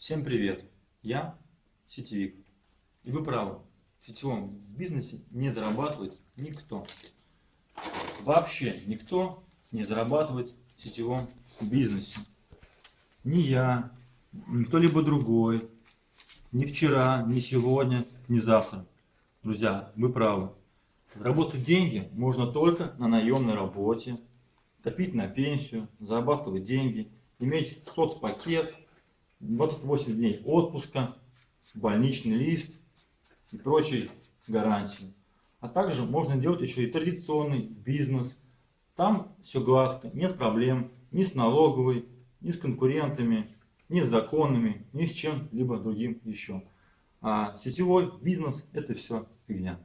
Всем привет! Я сетевик. И вы правы, в сетевом бизнесе не зарабатывает никто. Вообще никто не зарабатывает в сетевом бизнесе. Ни я, ни кто-либо другой, ни вчера, ни сегодня, ни завтра. Друзья, вы правы. Заработать деньги можно только на наемной работе, копить на пенсию, зарабатывать деньги, иметь соцпакет, 28 дней отпуска, больничный лист и прочие гарантии. А также можно делать еще и традиционный бизнес. Там все гладко, нет проблем ни с налоговой, ни с конкурентами, ни с законами, ни с чем-либо другим еще. А сетевой бизнес это все фигня.